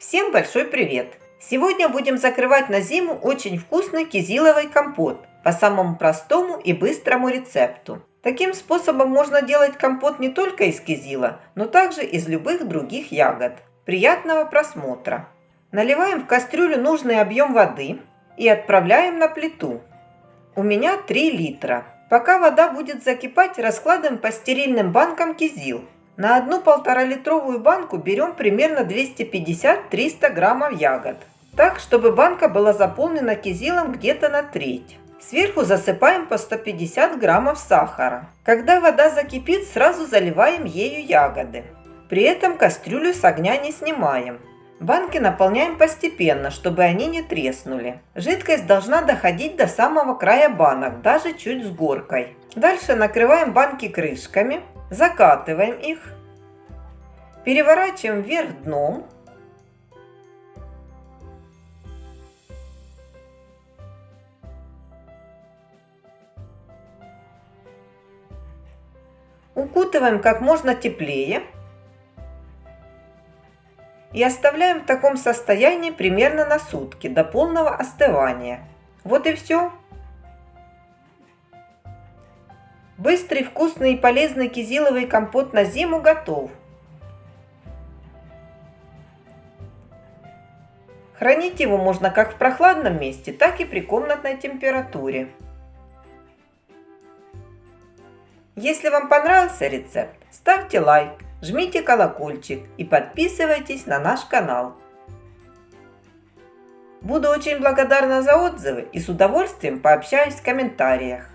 Всем большой привет! Сегодня будем закрывать на зиму очень вкусный кизиловый компот по самому простому и быстрому рецепту. Таким способом можно делать компот не только из кизила, но также из любых других ягод. Приятного просмотра! Наливаем в кастрюлю нужный объем воды и отправляем на плиту. У меня 3 литра. Пока вода будет закипать, раскладываем по стерильным банкам кизил. На одну полторалитровую банку берем примерно 250-300 граммов ягод. Так, чтобы банка была заполнена кизилом где-то на треть. Сверху засыпаем по 150 граммов сахара. Когда вода закипит, сразу заливаем ею ягоды. При этом кастрюлю с огня не снимаем. Банки наполняем постепенно, чтобы они не треснули. Жидкость должна доходить до самого края банок, даже чуть с горкой. Дальше накрываем банки крышками, закатываем их, переворачиваем вверх дном. Укутываем как можно теплее и оставляем в таком состоянии примерно на сутки до полного остывания. Вот и все. Быстрый, вкусный и полезный кизиловый компот на зиму готов. Хранить его можно как в прохладном месте, так и при комнатной температуре. Если вам понравился рецепт, ставьте лайк жмите колокольчик и подписывайтесь на наш канал. Буду очень благодарна за отзывы и с удовольствием пообщаюсь в комментариях.